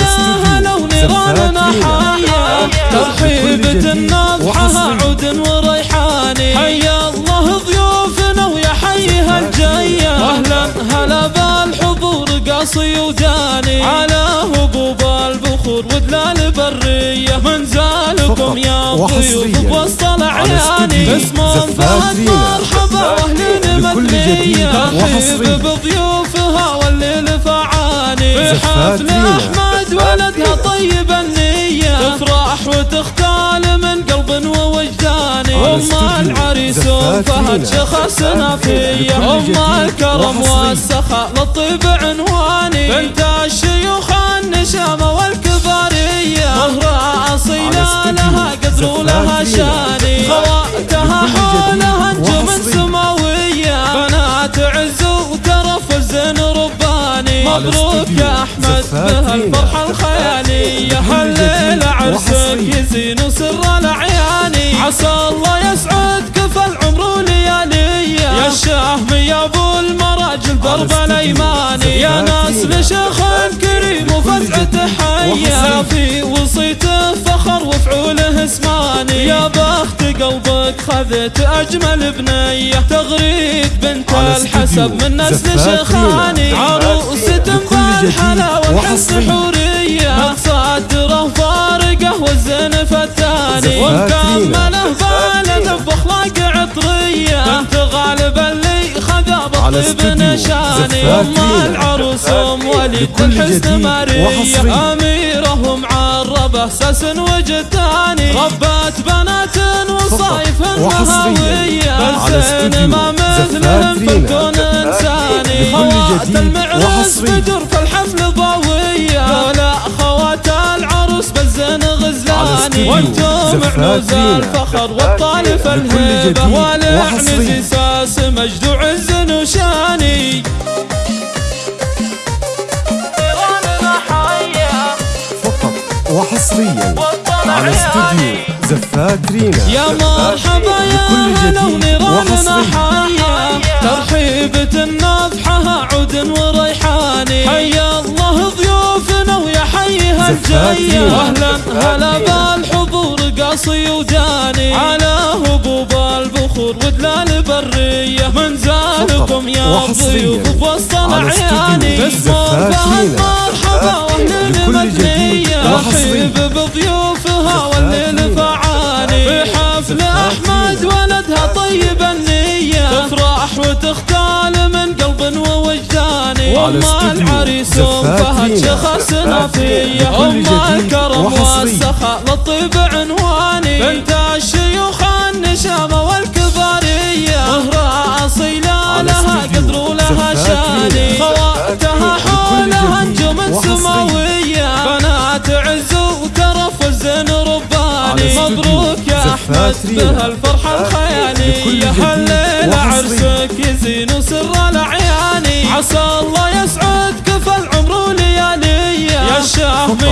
هلا ونيراننا حيا ترحيبة الناصحة عود وريحاني. حيا الله ضيوفنا ويا حيها الجاية أهلا هلا بالحضور قاصي وداني على هبوب البخور ودلال برية. من زالكم يا ضيوف بوسط الأعياني اسم فهد مرحبا وأهلين مدنية ترحيب بضيوفها والليل فعاني في حفل أحمد ولدها طيب النية. تفرح وتختال من قلب ووجداني أم العريس فهد شخص نافية. أم الكرم والسخاء للطيب عنواني. بنت الشيوخ النشامة والكبارية. مهرة أصيلة لها قدر ولها شاني خواتها حولها نجوم سماوية بنات عز وترف الزين رباني. مبروك بهالفرحة الخيالية هالليلة عرسك يزين وسر الأعياني. عسى الله يسعدك في العمر ولياليه يا الشهم يا أبو المراجل درب الأيماني. يا ناس لشيخ كريم وفزعته حيه في وصيته فخر وفعوله اسماني يا بخت قلبك خذت أجمل بنية. تغريد بنت الحسب من نسل شيخاني. بالحلاوه وحسن حورية. متصدره فارقه والزين فتاني. ومكمله بالد باخلاق عطرية. بنت غالب اللي خذا بالطيب نشاني. ام العروس ام وليد الحسن مارية. اميره معربه سس وجداني. ربات بنات وصايف مهاوية. بالزين ما مثلهم في خوات المعرس بدر في الحفل ضويه دولة خوات العروس بالزين غزلاني. وأنتم عنوز الفخر والطالف الهيبة. والعنز ساس مجد وعز وشاني. وحصريا على استوديو زفاك رينا يا مرحبا يا لو نيراننا حيا الجاية واهلا هلا بالحضور قاصي وداني على هبوب البخور ودلال برية. من زالكم يا ضيوف بوسط اسم فهد مرحبا واهل المدنية رحيب بضيوفها والليل العريس فهد شخص نافية. ام الكرم والسخاء للطيب عنواني. بنت الشيوخ النشامة والكبارية. مهرة أصيلة لها قدر ولها شأني. خواتها حولها نجوم سماوية. بنات عز وترف الزين رباني. مبروك يا أحمد بهالفرحة الخيالية هالليلة عرسك يزين وسر الأعياني عسى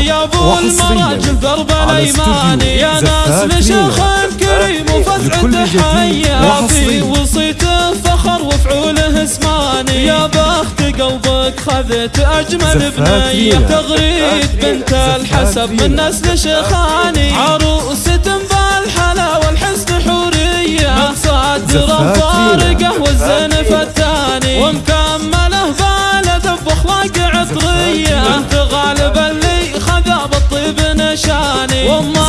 يا أبو المراجل درب الايماني يا ناس لشيخ كريم وفزعته حيه في وصيته فخر وفعوله إسماني. يا بخت قلبك خذت أجمل بنية تغريد بنت الحسب من نسل شيخاني. عروسة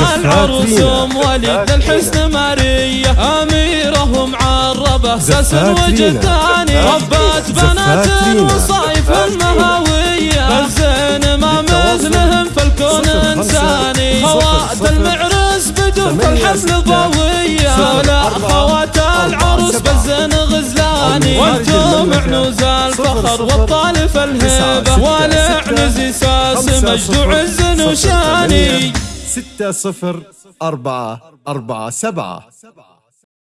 ام وليد الحسن ماريه اميره معربه سس وجداني. ربات بنات وصايف المهاوية. بالزين ما مثلهم في الكون إنساني. خوات المعرس بدون في الحفل ضوية. لا خوات العروس بالزين غزلاني. وأنتم عنوز الفخر والطالف الهيبة. والعنز ساس مجد وعز وشاني ستة صفر أربعة أربعة سبعة.